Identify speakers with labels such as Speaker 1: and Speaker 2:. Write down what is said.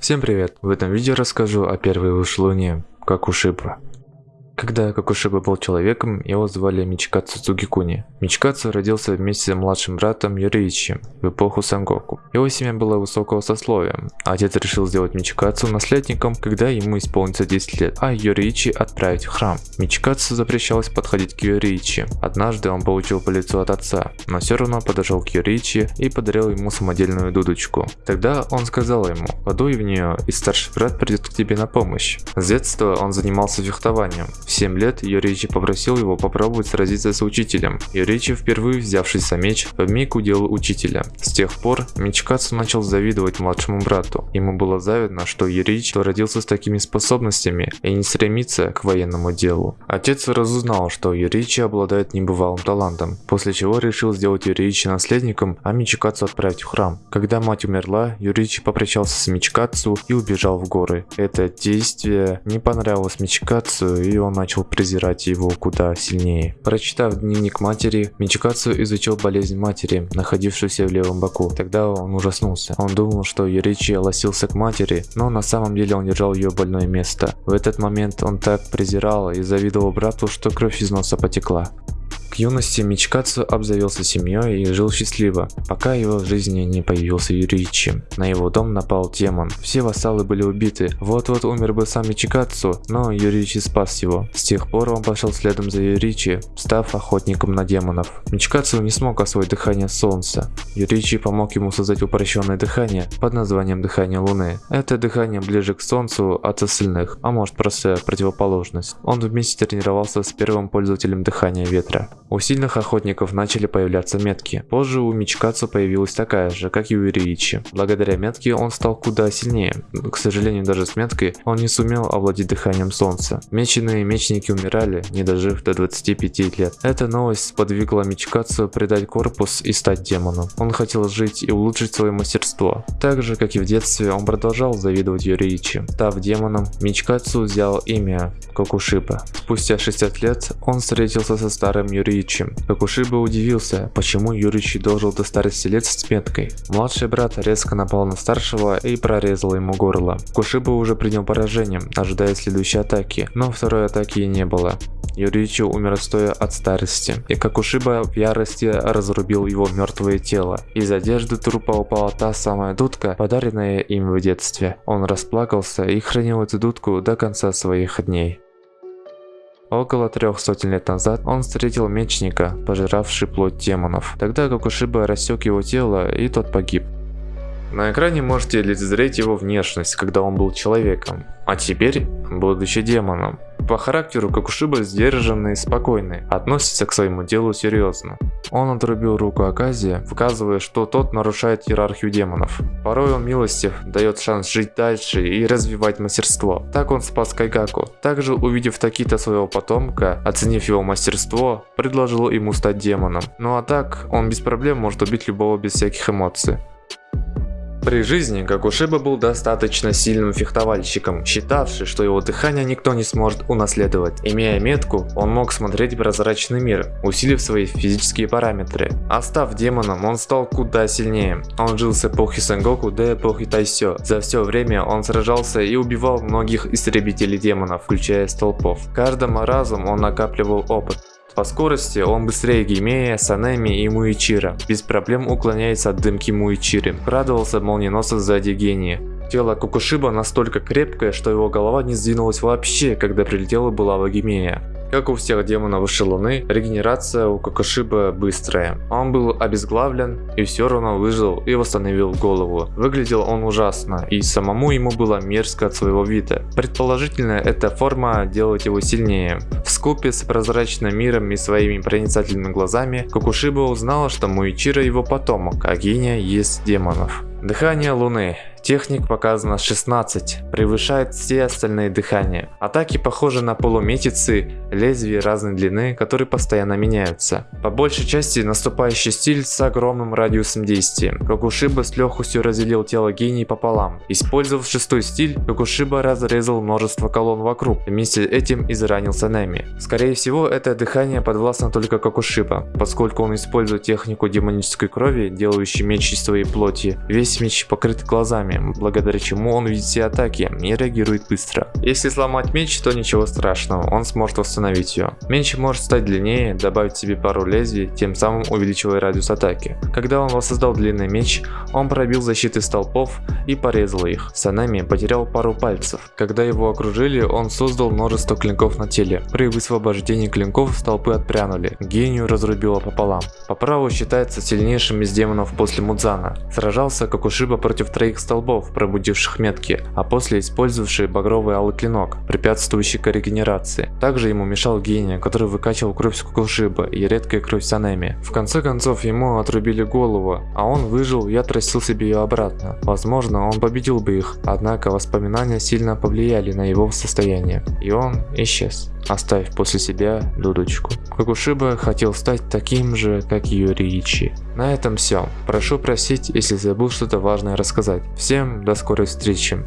Speaker 1: Всем привет! В этом видео расскажу о первой вышлуне Какушиба. Когда Какушиба был человеком, его звали Мичикацу Цугикуни. Мичикацу родился вместе с младшим братом Юриичи в эпоху Сангоку. Его семья была высокого сословия. Отец решил сделать Мичикацу наследником, когда ему исполнится 10 лет, а Юриичи отправить в храм. Мичикацу запрещалось подходить к Юриичи. Однажды он получил по лицу от отца, но все равно подошел к Юриичи и подарил ему самодельную дудочку. Тогда он сказал ему, подуй в нее, и старший брат придет к тебе на помощь. С детства он занимался фехтованием. В 7 лет Юричи попросил его попробовать сразиться с учителем. Юричи, впервые взявшись за меч, вмиг удел учителя. С тех пор Мичкацу начал завидовать младшему брату. Ему было завидно, что Юричи родился с такими способностями и не стремится к военному делу. Отец разузнал, что Юричи обладает небывалым талантом, после чего решил сделать Юричи наследником, а Мичикацу отправить в храм. Когда мать умерла, Юричи попрощался с Мичикацу и убежал в горы. Это действие не понравилось Мичикацу и он начал презирать его куда сильнее. Прочитав дневник матери, Мичикацу изучил болезнь матери, находившуюся в левом боку. Тогда он ужаснулся. Он думал, что Юричи лосился к матери, но на самом деле он держал ее больное место. В этот момент он так презирал и завидовал брату, что кровь из носа потекла. К юности Мичкацу обзавелся семьей и жил счастливо, пока его в жизни не появился Юричи. На его дом напал демон. Все вассалы были убиты. Вот-вот умер бы сам Мичикацу, но Юричи спас его. С тех пор он пошел следом за Юричи, став охотником на демонов. Мичкацу не смог освоить дыхание солнца. Юричи помог ему создать упрощенное дыхание под названием дыхание луны. Это дыхание ближе к солнцу от остальных, а может просто противоположность. Он вместе тренировался с первым пользователем дыхания ветра. У сильных охотников начали появляться метки. Позже у Мичкацу появилась такая же, как и у Ириичи. Благодаря метке он стал куда сильнее. К сожалению, даже с меткой он не сумел овладеть дыханием солнца. Меченые мечники умирали, не дожив до 25 лет. Эта новость сподвигла Мичкацу предать корпус и стать демоном. Он хотел жить и улучшить свое мастерство. Так же, как и в детстве, он продолжал завидовать Юриичи. Став демоном, Мичкацу взял имя Кокушиба. Спустя 60 лет он встретился со старым Юриичи Юричи. Какушиба удивился, почему Юричи должен до старости лет с меткой. Младший брат резко напал на старшего и прорезал ему горло. Кушиба уже принял поражение, ожидая следующей атаки, но второй атаки не было. Юричи умер стоя от старости, и Какушиба в ярости разрубил его мертвое тело. Из одежды трупа упала та самая дудка, подаренная им в детстве. Он расплакался и хранил эту дудку до конца своих дней. Около трех сотен лет назад он встретил мечника, пожиравший плоть демонов. Тогда Гокушиба рассек его тело, и тот погиб. На экране можете лицезреть его внешность, когда он был человеком, а теперь, будучи демоном. По характеру Какушиба сдержанный и спокойный, относится к своему делу серьезно. Он отрубил руку Аказия, показывая, что тот нарушает иерархию демонов. Порой он милостив, дает шанс жить дальше и развивать мастерство. Так он спас Кайгаку. Также увидев Такита своего потомка, оценив его мастерство, предложил ему стать демоном. Ну а так, он без проблем может убить любого без всяких эмоций. При жизни Гакушиба был достаточно сильным фехтовальщиком, считавший, что его дыхание никто не сможет унаследовать. Имея метку, он мог смотреть прозрачный мир, усилив свои физические параметры. А став демоном, он стал куда сильнее. Он жил с эпохи Сенгоку до эпохи Тайсё. За все время он сражался и убивал многих истребителей демонов, включая столпов. Каждым разом он накапливал опыт. По скорости он быстрее Геймея, Санеми и Муичира. Без проблем уклоняется от дымки Муичиры. Радовался молниеносно сзади гения. Тело Кукушиба настолько крепкое, что его голова не сдвинулась вообще, когда прилетела булава Гимея. Как у всех демонов высшей луны, регенерация у Кокошиба быстрая. Он был обезглавлен и все равно выжил и восстановил голову. Выглядел он ужасно и самому ему было мерзко от своего вида. Предположительно, эта форма делает его сильнее. В скупе с прозрачным миром и своими проницательными глазами, Кокушиба узнала, что Муичира его потомок, а Гения есть демонов. Дыхание Луны. Техник показано 16, превышает все остальные дыхания. Атаки похожи на полуметицы, лезвия разной длины, которые постоянно меняются. По большей части наступающий стиль с огромным радиусом действия. Кокушиба с легкостью разделил тело гений пополам. Использовав шестой стиль, Кокушиба разрезал множество колонн вокруг, вместе с этим изранил Санеми. Скорее всего, это дыхание подвластно только Кокушиба, поскольку он использует технику демонической крови, делающей меч из своей плоти. Весь меч покрыт глазами ударами, благодаря чему он видит все атаки и реагирует быстро. Если сломать меч, то ничего страшного, он сможет восстановить ее. Меч может стать длиннее, добавить себе пару лезвий, тем самым увеличивая радиус атаки. Когда он воссоздал длинный меч, он пробил защиты столпов и порезал их. Санами потерял пару пальцев. Когда его окружили, он создал множество клинков на теле. При высвобождении клинков столпы отпрянули. Гению разрубило пополам. По праву считается сильнейшим из демонов после Мудзана. Сражался Кокушиба против троих столбов, пробудивших метки, а после использовавший багровый алый клинок, препятствующий к регенерации. Также ему мешал гений, который выкачивал кровь с Кокушиба и редкая кровь Санеми. В конце концов ему отрубили голову, а он выжил и отрастил себе ее обратно. Возможно, он победил бы их, однако воспоминания сильно повлияли на его состояние, и он исчез, оставив после себя дудочку. Кокушиба хотел стать таким же, как Юриичи. На этом все. Прошу просить, если забыл что-то важное рассказать. Всем до скорой встречи.